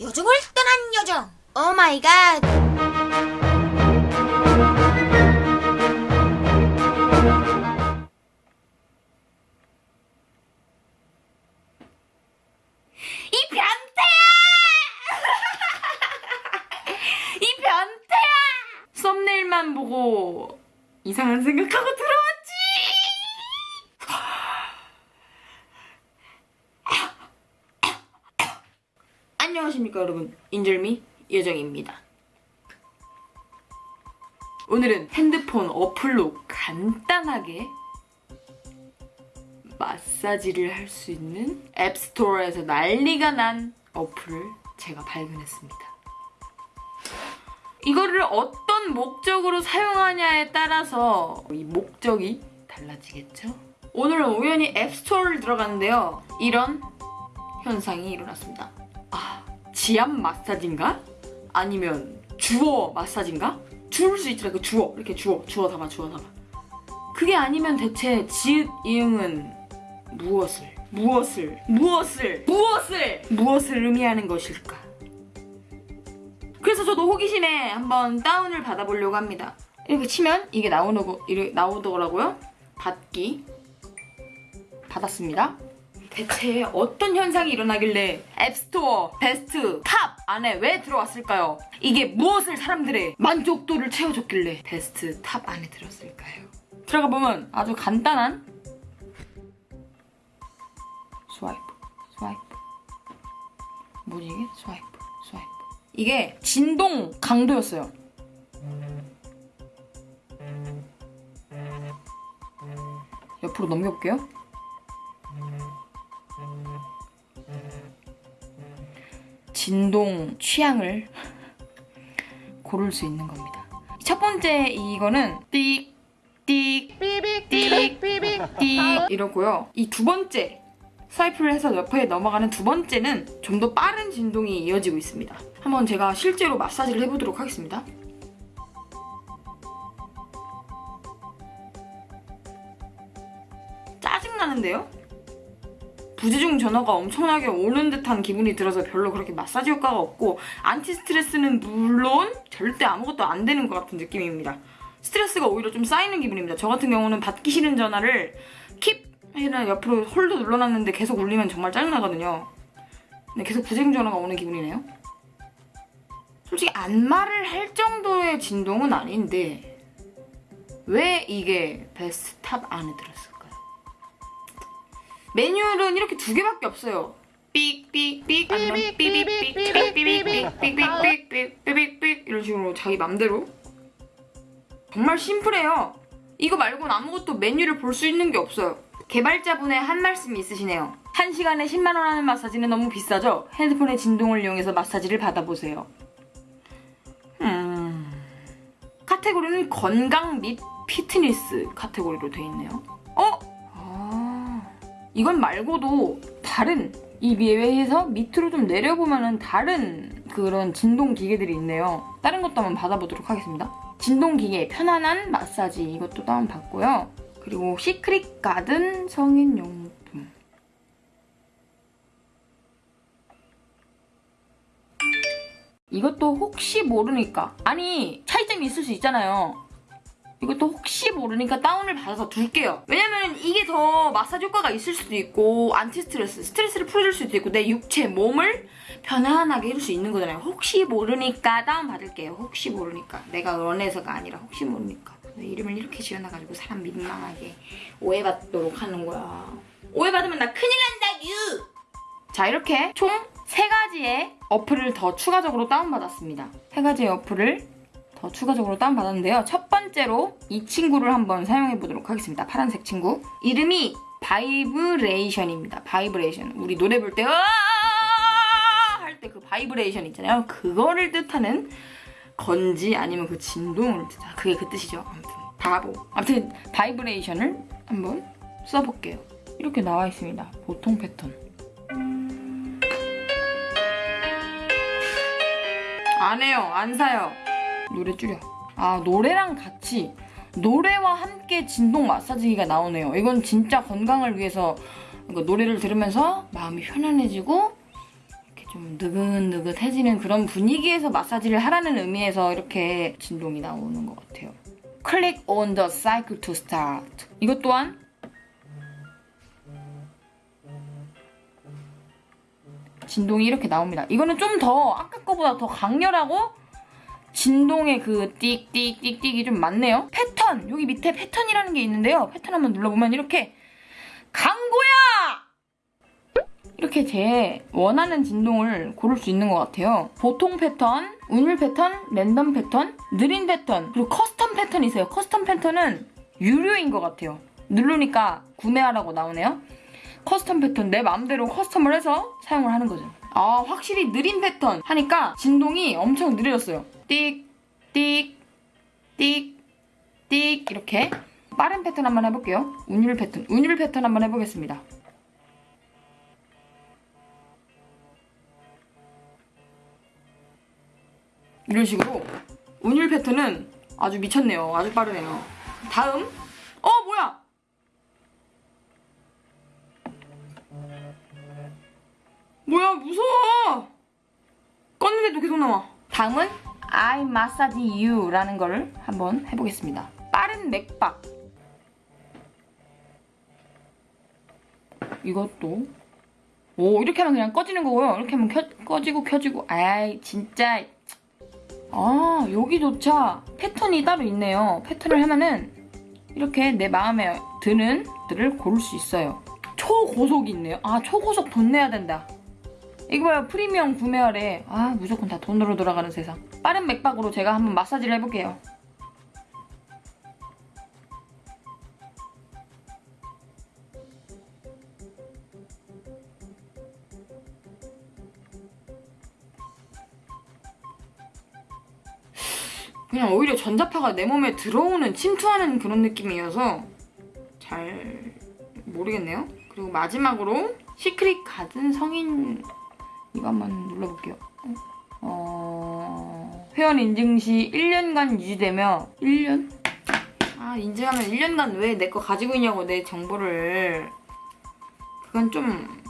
요정을 떠난 요정. 오 마이 갓. 이 변태야! 이 변태야! 썸네일만 보고 이상한 생각하고 들어왔지! 안녕하십니까 여러분 인절미 여정입니다. 오늘은 핸드폰 어플로 간단하게 마사지를 할 수 있는 앱스토어에서 난리가 난 어플을 제가 발견했습니다. 이거를 어떤 목적으로 사용하냐에 따라서 이 목적이 달라지겠죠? 오늘은 우연히 앱스토어를 들어갔는데요. 이런 현상이 일어났습니다. 아, 지압 마사지인가? 아니면 주어 마사지인가? 주울 수 있더라, 그 주어. 이렇게 주어, 주어 담아, 주어 담아. 그게 아니면 대체 지읒 이응은 무엇을 무엇을 무엇을 무엇을 무엇을 의미하는 것일까? 그래서 저도 호기심에 한번 다운을 받아보려고 합니다. 이렇게 치면 이게 나오는 이렇게 나오더라고요. 받기 받았습니다. 대체 어떤 현상이 일어나길래 앱스토어 베스트 탑 안에 왜 들어왔을까요? 이게 무엇을 사람들의 만족도를 채워줬길래 베스트 탑 안에 들었을까요? 들어가 보면 아주 간단한 swipe, swipe. 뭐지 이게? swipe, swipe. 이게 진동 강도였어요. 옆으로 넘겨볼게요. 진동 취향을 고를 수 있는 겁니다. 첫 번째 이거는 띡, 띡, 띡, 띡 이러고요. 이 두 번째 스와이프를 해서 옆에 넘어가는 두 번째는 좀 더 빠른 진동이 이어지고 있습니다. 한번 제가 실제로 마사지를 해보도록 하겠습니다. 짜증나는데요? 부재중 전화가 엄청나게 오는 듯한 기분이 들어서 별로 그렇게 마사지 효과가 없고 안티 스트레스는 물론 절대 아무것도 안 되는 것 같은 느낌입니다. 스트레스가 오히려 좀 쌓이는 기분입니다. 저 같은 경우는 받기 싫은 전화를 keep 해논 옆으로 hold 눌러놨는데 계속 울리면 정말 짜증나거든요. 근데 계속 부재중 전화가 오는 기분이네요. 솔직히 안마를 할 정도의 진동은 아닌데 왜 이게 베스트 탑 안에 들었을 메뉴는 이렇게 두 개밖에 없어요. 삑삑삑 아니면 삑삑삑삑삑삑삑삑삑삑삑 이런 식으로 자기 맘대로 정말 심플해요. 이거 말고는 아무것도 메뉴를 볼 수 있는 게 없어요. 개발자분의 한 말씀이 있으시네요. 1시간에 10만원 하는 마사지는 너무 비싸죠? 핸드폰의 진동을 이용해서 마사지를 받아보세요. 음... 카테고리는 건강 및 피트니스 카테고리로 돼 있네요. 어? 아... 이건 말고도 다른 이 위에서 밑으로 좀 내려보면은 다른 그런 진동 기계들이 있네요. 다른 것도 한번 받아보도록 하겠습니다. 진동 기계 편안한 마사지 이것도 다운받고요. 그리고 시크릿 가든 성인용품 이것도 혹시 모르니까 아니 차이점이 있을 수 있잖아요 이것도 혹시 모르니까 다운을 받아서 둘게요 왜냐면 이게 더 마사지 효과가 있을 수도 있고 anti stress 스트레스를 풀어줄 수도 있고 내 육체 몸을 편안하게 해줄 수 있는 거잖아요 혹시 모르니까 다운 받을게요 혹시 모르니까 내가 원해서가 아니라 혹시 모르니까 왜 이름을 이렇게 지어놔가지고 사람 민망하게 오해받도록 하는 거야. 오해받으면 나 큰일 난다구! 자 이렇게 총 3가지의 어플을 더 추가적으로 다운받았습니다. 3가지의 어플을 더 추가적으로 다운받았는데요. 첫 번째로 이 친구를 한번 사용해보도록 하겠습니다. 파란색 친구. 이름이 바이브레이션입니다. 바이브레이션. 우리 노래 볼 때 할 때 그 바이브레이션 있잖아요. 그거를 뜻하는 건지 아니면 그 진동을 뜻하 그게 그 뜻이죠. 아무튼 바보. 아무튼 바이브레이션을 한번 써볼게요. 이렇게 나와 있습니다. 보통 패턴. 안 해요. 안 사요. 노래 줄여. 아 노래랑 같이 노래와 함께 진동 마사지기가 나오네요. 이건 진짜 건강을 위해서 노래를 들으면서 마음이 편안해지고 이렇게 좀 느긋느긋해지는 그런 분위기에서 마사지를 하라는 의미에서 이렇게 진동이 나오는 것 같아요. Click on the circle to start. 이것 또한 진동이 이렇게 나옵니다. 이거는 좀 더 아까 거보다 더 강렬하고 진동의 그 띡띡띡띡이 좀 많네요. 패턴 여기 밑에 패턴이라는 게 있는데요. 패턴 한번 눌러보면 이렇게 강고야 이렇게 제 원하는 진동을 고를 수 있는 것 같아요. 보통 패턴, 운율 패턴, 랜덤 패턴, 느린 패턴, 그리고 custom 패턴이 있어요. custom 패턴은 유료인 것 같아요. 누르니까 구매하라고 나오네요. custom 패턴 내 마음대로 custom을 해서 사용을 하는 거죠. 아 확실히 느린 패턴 하니까 진동이 엄청 느려졌어요. 띡, 띡, 띡, 띡 이렇게 빠른 패턴 한번 해볼게요. 운율 패턴, 운율 패턴 한번 해보겠습니다. 이런 식으로 운율 패턴은 아주 미쳤네요. 아주 빠르네요. 다음 뭐야 무서워! 껐는데도 계속 나와. 다음은 I massage you라는 거를 한번 해보겠습니다. 빠른 맥박. 이것도? 오 이렇게 하면 그냥 꺼지는 거고요. 이렇게 하면 켜, 꺼지고 켜지고. 아이 진짜. 아 여기조차 패턴이 따로 있네요. 패턴을 하면은 이렇게 내 마음에 드는 들을 고를 수 있어요. 초고속이 있네요. 아 초고속 돈 내야 된다 이거 봐요 프리미엄 구매하래 아 무조건 다 돈으로 돌아가는 세상. 빠른 맥박으로 제가 한번 마사지를 해볼게요. 그냥 오히려 전자파가 내 몸에 들어오는 침투하는 그런 느낌이어서 잘 모르겠네요. 그리고 마지막으로 시크릿 가든 성인 이거 한번 눌러볼게요. 어... 회원 인증 시 1년간 유지되며 1년? 아 인증하면 1년간 왜 내 거 가지고 있냐고 내 정보를 그건 좀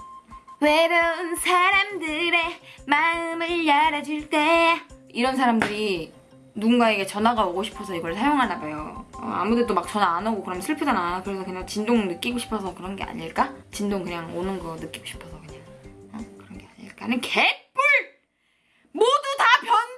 외로운 사람들의 마음을 열어줄 때 이런 사람들이 누군가에게 전화가 오고 싶어서 이걸 사용하나 봐요. 어, 아무데도 막 전화 안 오고 그러면 슬프잖아. 그래서 그냥 진동 느끼고 싶어서 그런 게 아닐까? 진동 그냥 오는 거 느끼고 싶어서 나는 개뿔! 모두 다 변.